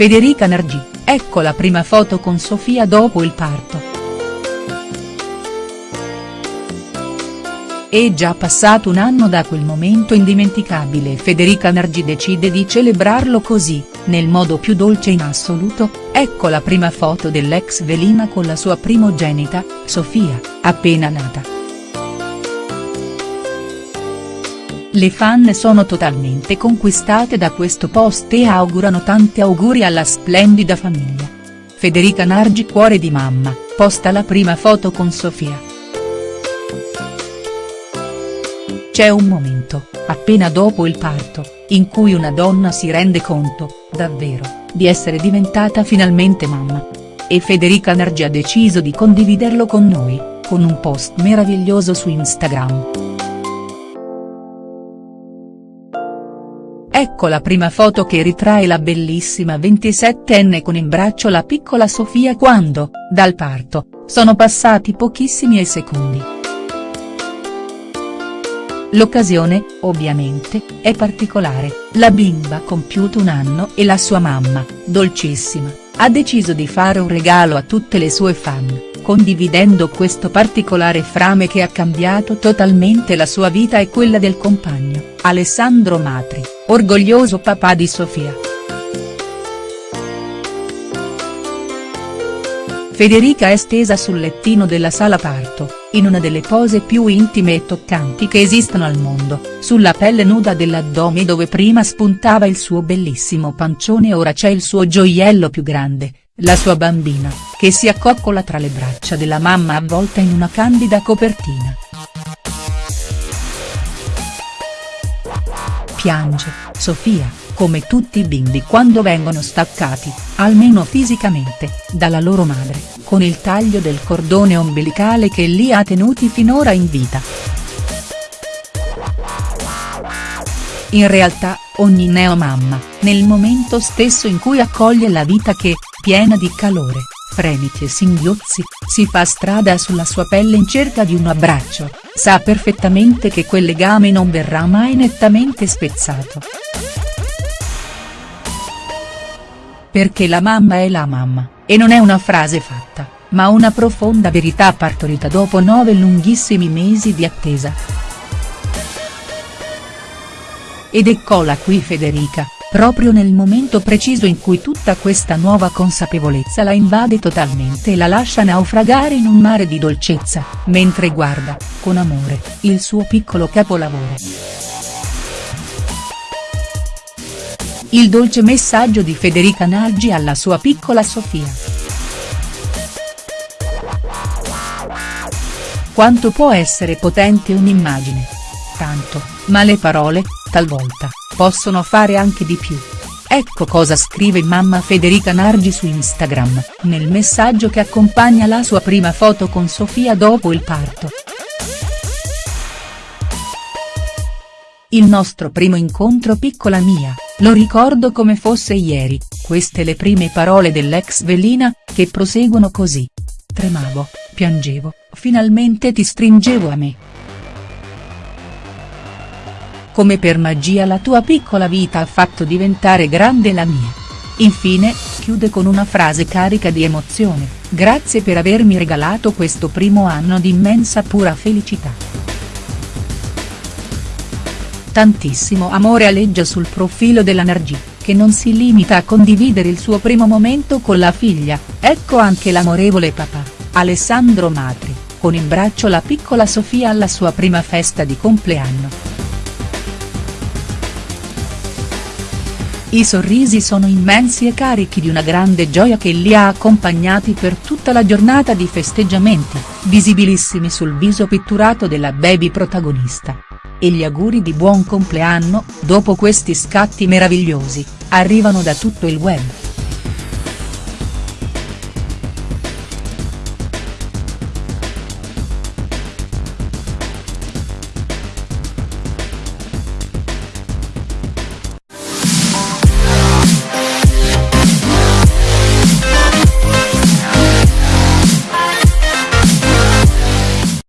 Federica Nargi, ecco la prima foto con Sofia dopo il parto. È già passato un anno da quel momento indimenticabile e Federica Nargi decide di celebrarlo così, nel modo più dolce in assoluto, ecco la prima foto dell'ex velina con la sua primogenita, Sofia, appena nata. Le fan sono totalmente conquistate da questo post e augurano tanti auguri alla splendida famiglia. Federica Nargi cuore di mamma, posta la prima foto con Sofia. C'è un momento, appena dopo il parto, in cui una donna si rende conto, davvero, di essere diventata finalmente mamma. E Federica Nargi ha deciso di condividerlo con noi, con un post meraviglioso su Instagram. Ecco la prima foto che ritrae la bellissima 27enne con in braccio la piccola Sofia quando, dal parto, sono passati pochissimi secondi. L'occasione, ovviamente, è particolare, la bimba ha compiuto un anno e la sua mamma, dolcissima, ha deciso di fare un regalo a tutte le sue fan condividendo questo particolare frame che ha cambiato totalmente la sua vita e quella del compagno, Alessandro Matri, orgoglioso papà di Sofia. Federica è stesa sul lettino della sala parto, in una delle pose più intime e toccanti che esistano al mondo, sulla pelle nuda dell'addome dove prima spuntava il suo bellissimo pancione ora c'è il suo gioiello più grande, la sua bambina, che si accoccola tra le braccia della mamma avvolta in una candida copertina. Piange, Sofia, come tutti i bimbi quando vengono staccati, almeno fisicamente, dalla loro madre, con il taglio del cordone ombelicale che li ha tenuti finora in vita. In realtà, ogni neomamma, nel momento stesso in cui accoglie la vita che, piena di calore, fremiti e singhiozzi, si fa strada sulla sua pelle in cerca di un abbraccio, sa perfettamente che quel legame non verrà mai nettamente spezzato. Perché la mamma è la mamma, e non è una frase fatta, ma una profonda verità partorita dopo nove lunghissimi mesi di attesa. Ed eccola qui Federica, proprio nel momento preciso in cui tutta questa nuova consapevolezza la invade totalmente e la lascia naufragare in un mare di dolcezza, mentre guarda, con amore, il suo piccolo capolavoro. Il dolce messaggio di Federica Naggi alla sua piccola Sofia. Quanto può essere potente un'immagine? Tanto, ma le parole, talvolta, possono fare anche di più. Ecco cosa scrive mamma Federica Nargi su Instagram, nel messaggio che accompagna la sua prima foto con Sofia dopo il parto. Il nostro primo incontro piccola mia, lo ricordo come fosse ieri, queste le prime parole dell'ex velina, che proseguono così. Tremavo, piangevo, finalmente ti stringevo a me come per magia la tua piccola vita ha fatto diventare grande la mia. Infine, chiude con una frase carica di emozione, grazie per avermi regalato questo primo anno di immensa pura felicità. Tantissimo amore aleggia sul profilo della Nargi, che non si limita a condividere il suo primo momento con la figlia, ecco anche l'amorevole papà, Alessandro Matri, con in braccio la piccola Sofia alla sua prima festa di compleanno. I sorrisi sono immensi e carichi di una grande gioia che li ha accompagnati per tutta la giornata di festeggiamenti, visibilissimi sul viso pitturato della baby protagonista. E gli auguri di buon compleanno, dopo questi scatti meravigliosi, arrivano da tutto il web.